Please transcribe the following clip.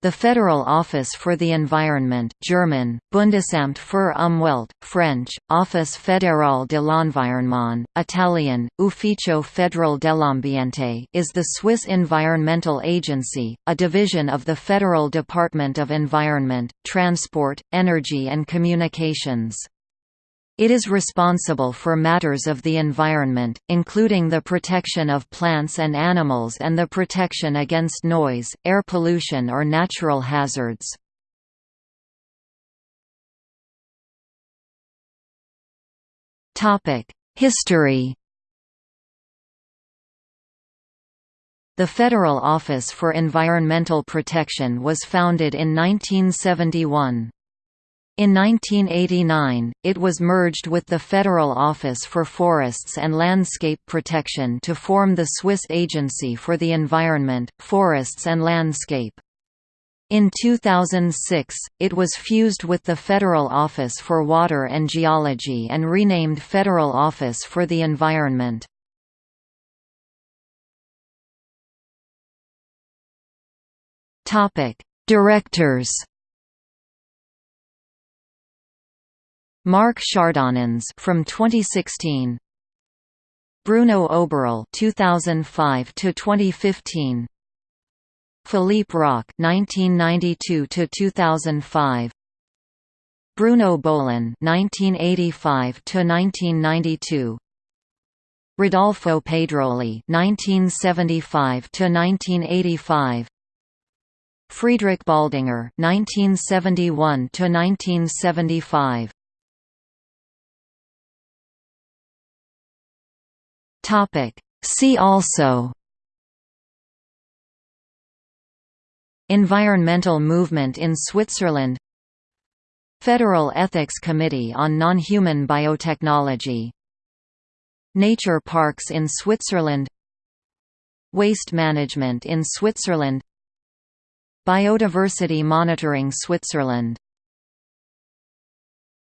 The Federal Office for the Environment German, Bundesamt für Umwelt, French, Office fédéral de l'Environnement, Italian, Ufficio Federal dell'Ambiente is the Swiss environmental agency, a division of the Federal Department of Environment, Transport, Energy and Communications. It is responsible for matters of the environment, including the protection of plants and animals and the protection against noise, air pollution or natural hazards. History The Federal Office for Environmental Protection was founded in 1971. In 1989, it was merged with the Federal Office for Forests and Landscape Protection to form the Swiss Agency for the Environment, Forests and Landscape. In 2006, it was fused with the Federal Office for Water and Geology and renamed Federal Office for the Environment. Directors Marc Chardonnens from 2016. Bruno Oberle 2005 to 2015. Philippe Roch 1992 to 2005. Bruno Böhlen 1985 to 1992. Rodolfo Pedroli 1975 to 1985. Friedrich Baldinger 1971 to 1975. Topic. See also Environmental movement in Switzerland Federal Ethics Committee on Non-Human Biotechnology Nature parks in Switzerland Waste management in Switzerland Biodiversity monitoring Switzerland